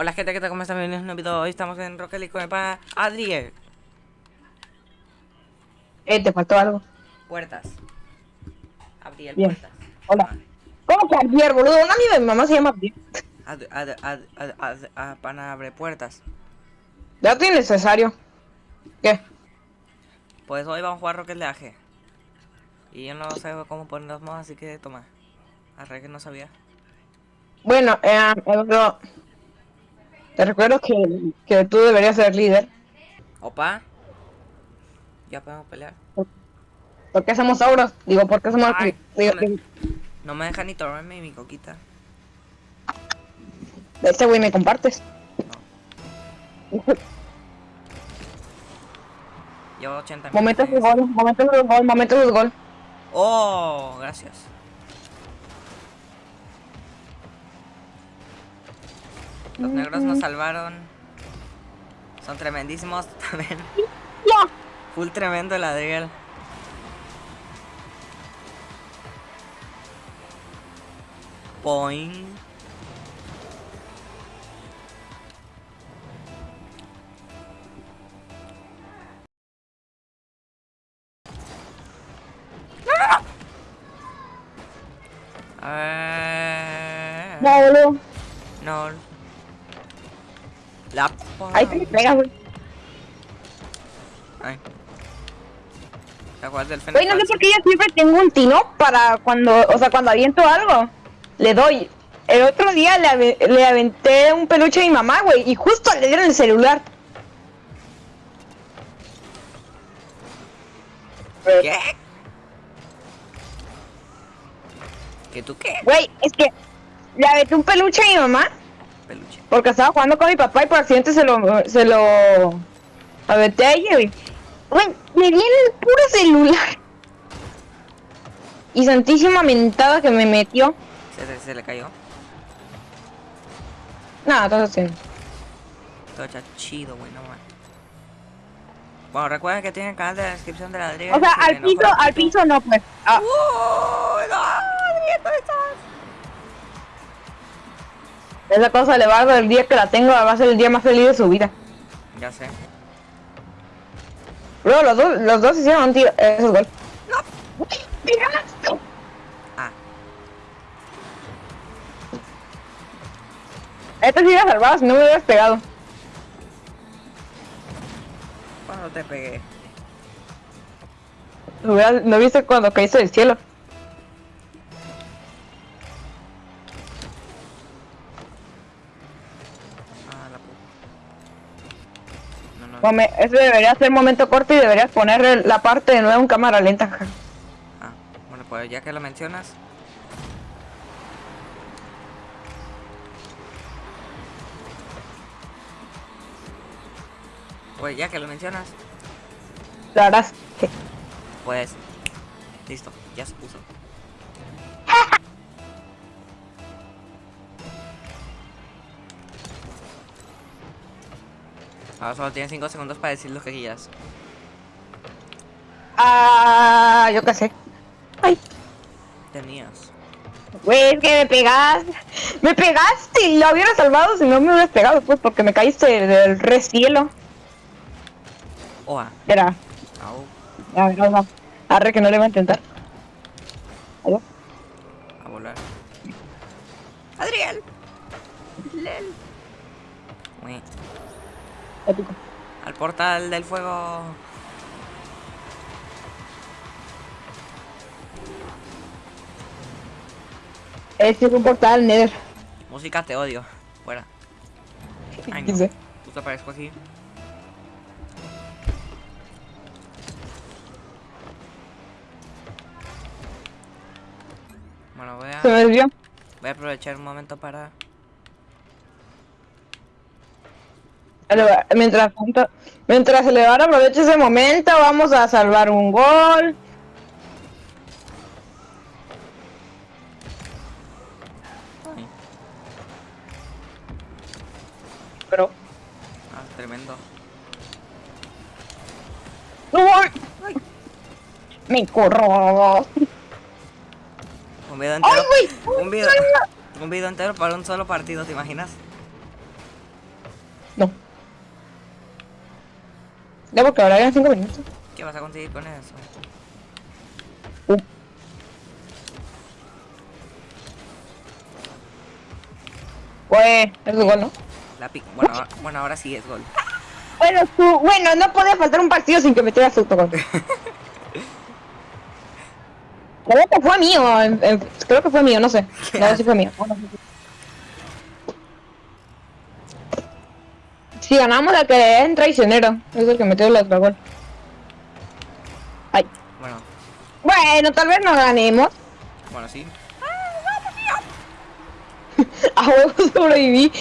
Hola gente, ¿qué tal? ¿Cómo están? Bienvenidos a un nuevo video. Hoy estamos en Rocket League con el pana Adriel. Eh, te faltó algo. Puertas. Adriel, Bien. puertas. Hola. ¿Cómo que Javier, boludo? Una amiga de mi mamá se llama Javier. Ad, ad, ad, ad, ad- ad- pana abre puertas. Ya estoy necesario. ¿Qué? Pues hoy vamos a jugar Rocket League. Y yo no sé cómo poner los modos, así que toma. Arre que no sabía. Bueno, eh, Eduardo, te recuerdo que, que tú deberías ser líder. Opa. Ya podemos pelear. ¿Por qué somos auros? Digo, ¿por qué somos... Ay, digo, no me- No me deja ni tomarme mi coquita. de este güey me compartes. Llevo 80 Momentos de gol, momentos de gol, momentos de gol. Oh, gracias. Los negros nos salvaron. Son tremendísimos también. Full tremendo el Adriel. Boing. No, boludo. no. La Ahí te pegas, güey. Ay. ¿Te acuerdas del Güey, no sé por qué yo siempre tengo un tino para cuando, o sea, cuando aviento algo, le doy. El otro día le, ave- le aventé un peluche a mi mamá, güey, y justo le dieron el celular. ¿Qué? ¿Qué tú qué? Güey, es que le aventé un peluche a mi mamá Peluche. porque estaba jugando con mi papá y por accidente se lo, se lo a ella, güey. Güey, me di el puro celular. Y santísima mentada que me metió. Se, se, se le cayó. Nada, entonces sí. Todo está chido, güey, no man. Bueno, recuerden que tienen el canal de la descripción de la Adriel. O sea, al piso, al piso no, pues. Ah, ¡Uh! ¡No! Adriel, ¿dónde estás? Esa cosa le va a dar el día que la tengo, va a ser el día más feliz de su vida. Ya sé. Bro, los dos, los dos hicieron un tiro. Eso es gol. ¡No! ¡Tiraste! Ah, Este sí hubiera salvado si no me hubieras pegado. cuando te pegué. ¿No viste cuando caíste del cielo? Come- ese debería ser momento corto y deberías poner la parte de nuevo en cámara lenta. Ah, bueno, pues ya que lo mencionas. Pues ya que lo mencionas, La harás. pues listo, ya se puso. Ahora solo tienes 5 segundos para decir lo que quieras. Ah, yo qué sé. Ay, Tenías. güey, es que me pegaste. Me pegaste y lo hubiera salvado si no me hubieras pegado, pues, porque me caíste del re cielo. Oa. Era. Au. Ya, no, no. Arre que no le voy a intentar. Adiós. A volar. Adriel. Lel. Uy, Épico. Al portal del fuego. Este es un portal Nether. Música te odio. Fuera. Ay, no. Justo aparezco aquí. Bueno, voy a, Se me desvió. voy a aprovechar un momento para... Mientras tanto, mientras el Elevar aprovecha ese momento, vamos a salvar un gol. Pero. ah, tremendo. ¡No voy! Me corro. Un video entero. Un video, un video entero para un solo partido, ¿te imaginas? Ya porque ahora eran 5 minutos. ¿Qué vas a conseguir con eso? Uh. Pues, es gol, ¿no? La pic bueno, ahora- bueno, ahora sí es gol. Bueno, su- bueno, no podía faltar un partido sin que metiera su autogol. Creo que fue mío, creo que fue mío, no sé. No, sí fue mío. Bueno, sí, sí. Si ganamos el que es traicionero, es el que metió el otro gol. Ay. Bueno, Bueno, tal vez no ganemos. bueno, sí. A huevo sobreviví.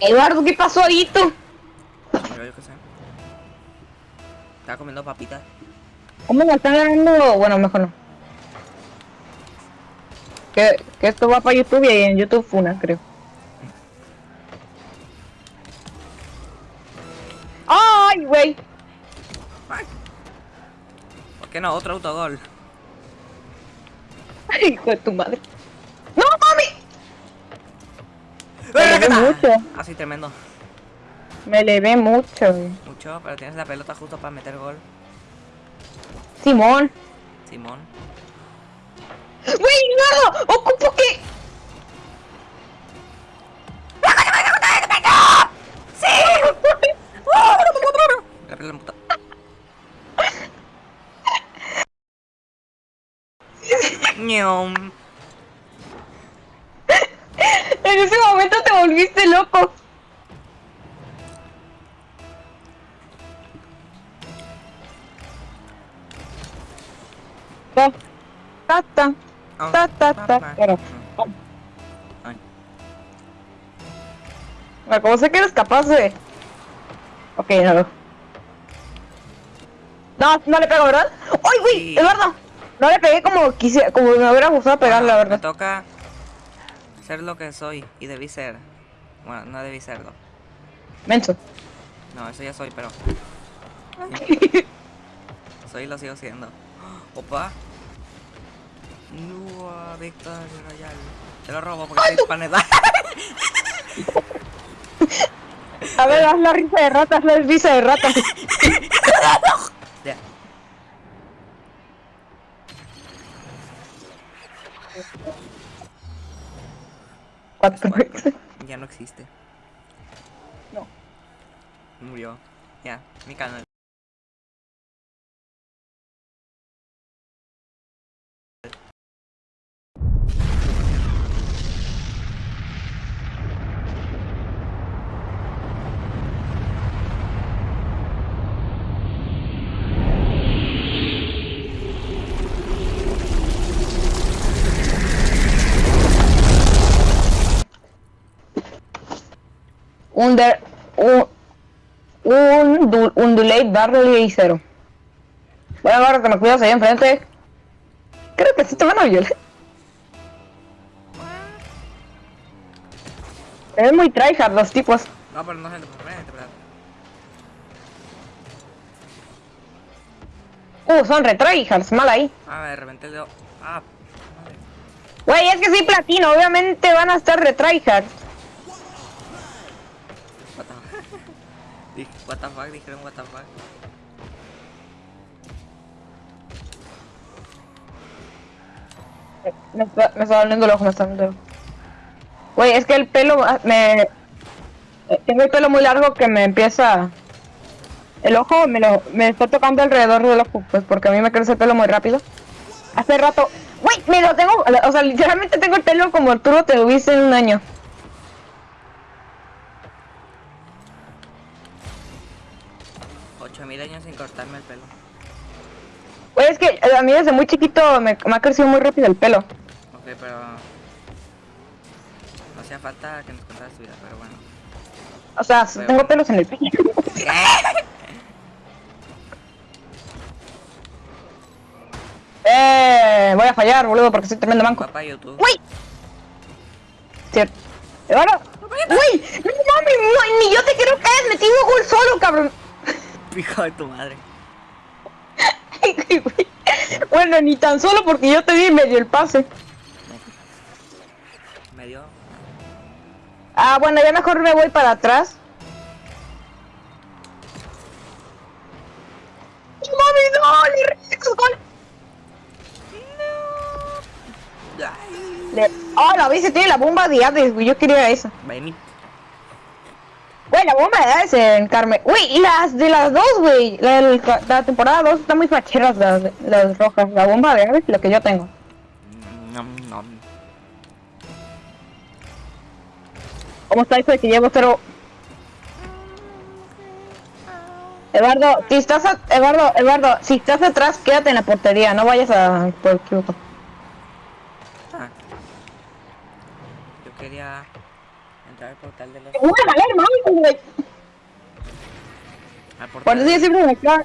Eduardo, ¿qué pasó ahí tú? Yo, yo qué sé. Estaba comiendo papitas. ¿Cómo me están ganando? Bueno, mejor no. Que, que esto va para YouTube y en YouTube Funa, creo. ¡Ay, güey! ¿Por qué no? Otro autogol. Ay, hijo de tu madre. ¡No, mami! Mucho. Así tremendo. Me levé mucho, güey. Mucho, pero tienes la pelota justo para meter gol. Simón. Simón. ¡Güey, no! ¡Ocupo que! La pelota puta. Ñom. En ese momento te volviste loco. Ta, ta, ta, Oh, ta, ta, ta, pero- Ay. Bueno, como sé que eres capaz de... Ok, no. No, no le pego, ¿verdad? ¡Ay, güey! Sí. Eduardo. No le pegué como quisiera, como me hubiera gustado pegar, Bueno, la Me verdad. toca ser lo que soy y debí ser. Bueno, no debí serlo. Menso. No, eso ya soy, pero soy y lo sigo siendo. Opa. Nua Victoria Royal. Te lo robo porque soy paneta. A ver, haz la risa de rata, haz la risa de rata. Ya. Cuatro. Ya no existe. No. Murió. Ya, mi canal. Un de... Un... Un, un delay barrel y cero. Bueno, ahora que me cuidas ahí enfrente. Creo que sí te van a violar. Es muy tryhard los tipos. No, pero no pero. Uh, son re tryhards, mal ahí. Ah, de repente le. Ah, madre. Güey, es que sí platino, obviamente van a estar re tryhards. Dijeron what. Me está, me está doliendo el ojo, me está doliendo el es que el pelo ah, me... Tengo el pelo muy largo que me empieza... El ojo me lo me está tocando alrededor del ojo, pues porque a mí me crece el pelo muy rápido. Hace rato... Güey, me lo tengo... O sea, literalmente tengo el pelo como tú lo tuviste en un año. Ocho mil años sin cortarme el pelo. Güey, es que eh, a mí desde muy chiquito me, me ha crecido muy rápido el pelo. Ok, pero. No hacía falta que nos contaras tu vida, pero bueno. O sea, tengo pelos en el pelo. eh, voy a fallar, boludo, porque soy tremendo manco. Papá YouTube. ¡Uy! Cierto. Ahora. ¡Uy! ¡No mames! No, ni yo te quiero que hayas metido gol solo, cabrón. Hijo de tu madre. bueno, ni tan solo porque yo te di medio el pase. Me dio. Ah, bueno, ya mejor me voy para atrás. ¡No mami, no! ¡Le gol! Le... ¡Oh, la vez tiene la bomba de Hades, güey! Yo quería esa. Vaya Güey, la bomba de en Carmen. Güey, y las de las dos, güey. La, la temporada 2 están muy facheras las, las rojas. La bomba de Hades y la que yo tengo. Nom, nom. ¿Cómo está eso de que llevo cero? Eduardo, si estás a- Eduardo, Eduardo, si estás atrás, quédate en la portería, no vayas a por equivoco. Ah. Yo quería entrar al portal de los. Voy a valer mal, güey. Al Por portal, eso yo siempre me quedo.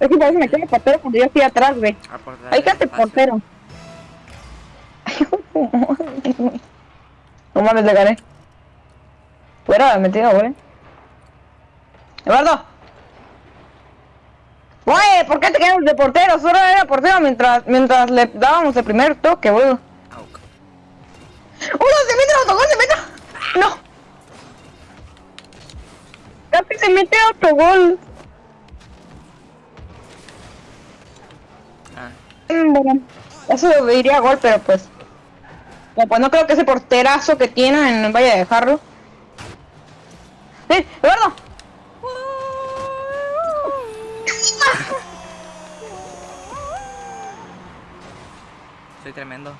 Es que por eso me quedo portero cuando yo estoy atrás, güey. al portal Ahí quédate portero. No mames, le gané. Fuera, metido, güey. Eduardo. Güey, ¿por qué te quedas de portero? Solo era portero mientras, mientras le dábamos el primer toque, boludo. ¡Uno se mete se mete! ¡No! Casi se mete autogol. Ah, Mm, Bueno, eso diría gol, pero pues... no, Pues no creo que ese porterazo que tienen vaya a dejarlo. ¡Eh, Eduardo! soy tremendo.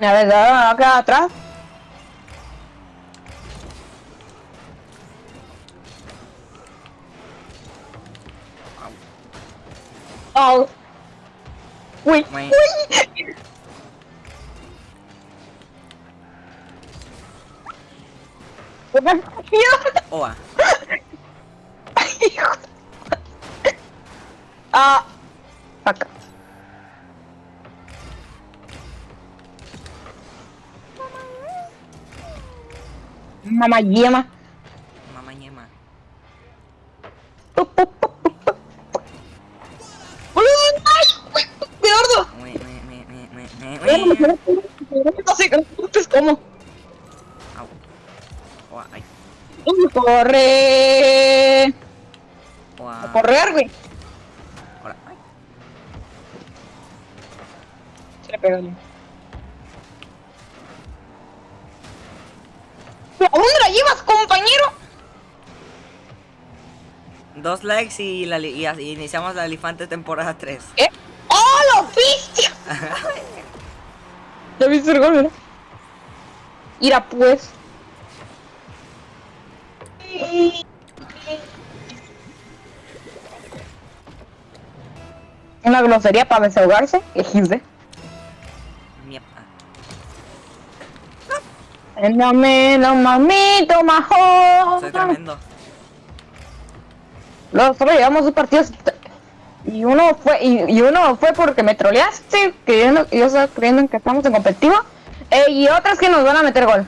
La verdad, acá atrás. Oh. Uy, uy. ¿Qué? Oa. Ah. Como. Au. Oa, ay. Corre. Oa. Correr, güey. Se le pegó. Dos likes y, la, li- y y iniciamos la elefante temporada 3. ¿Qué? ¡Oh, lo viste! ¿Ya viste el gol? Mira, pues. Una grosería para desahogarse. Ah. Dame, no mamito, majo. Soy tremendo. Solo llevamos dos partidos y uno fue y, y uno fue porque me troleaste, que yo, estaba creyendo en que estamos en competitivo, eh, y otras que nos van a meter gol.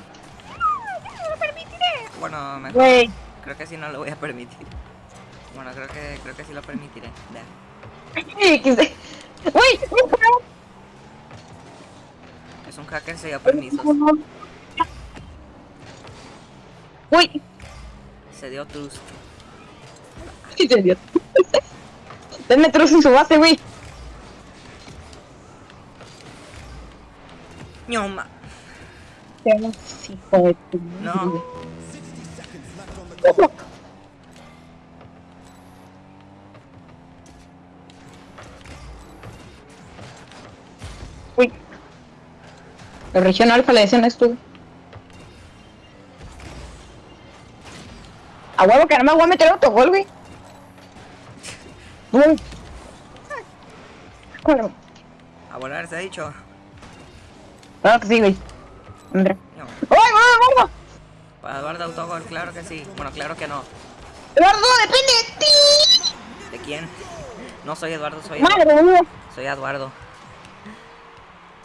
Bueno, mejor. Creo que sí no lo voy a permitir. Bueno, creo que creo que sí lo permitiré. Güey, Es un hacker se dio permisos. Uy, Se dio trust. Sí te dio. Denme truz en su base, güey. Ñoma. No. madre. Uy. La región alfa le decían esto. A huevo que no me voy a meter autogol, güey. Bum. Bueno, A volar se ha dicho. claro que sí, güey. André. Ñoma. ¡Ay, gordo! Para Eduardo Autogol, claro que sí. Bueno, claro que no. Eduardo, depende de ti. ¿De quién? No soy Eduardo, soy Madre mía. soy Eduardo.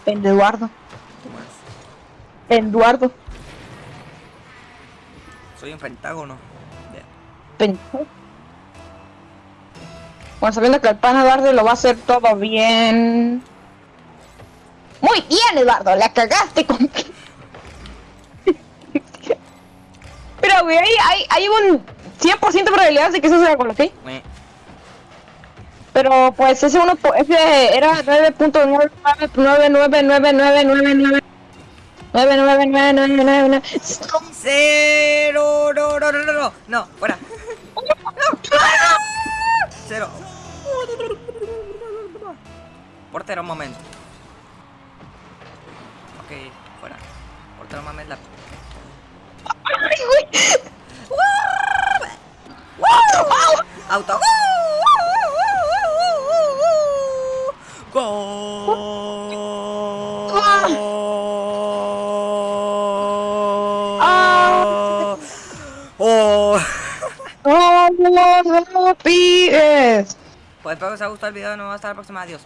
Eduardo. Eduardo. Soy un pentágono. Ya. Pen- Bueno, sabiendo que el pana Eduardo lo va a hacer todo bien. Muy bien, Eduardo, la cagaste con... Pero, güey, hay, hay, hay un 100% de probabilidades de que eso sea con ¿ok? Pero, pues, ese uno, ese era 9.9999999 99999 Cero, no, no, no, no, no, no, fuera. Cero. Portero, un momento. Ok, fuera. Portero, un momento. La... Auto. ¡Oh, no, no, pies! Pues espero que os haya gustado el video. Nos vemos hasta la próxima. Adiós.